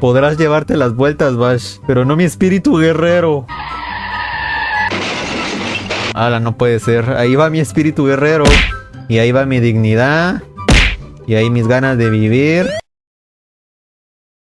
Podrás llevarte las vueltas, Bash, pero no mi espíritu guerrero. Ala, no puede ser. Ahí va mi espíritu guerrero. Y ahí va mi dignidad. Y ahí mis ganas de vivir.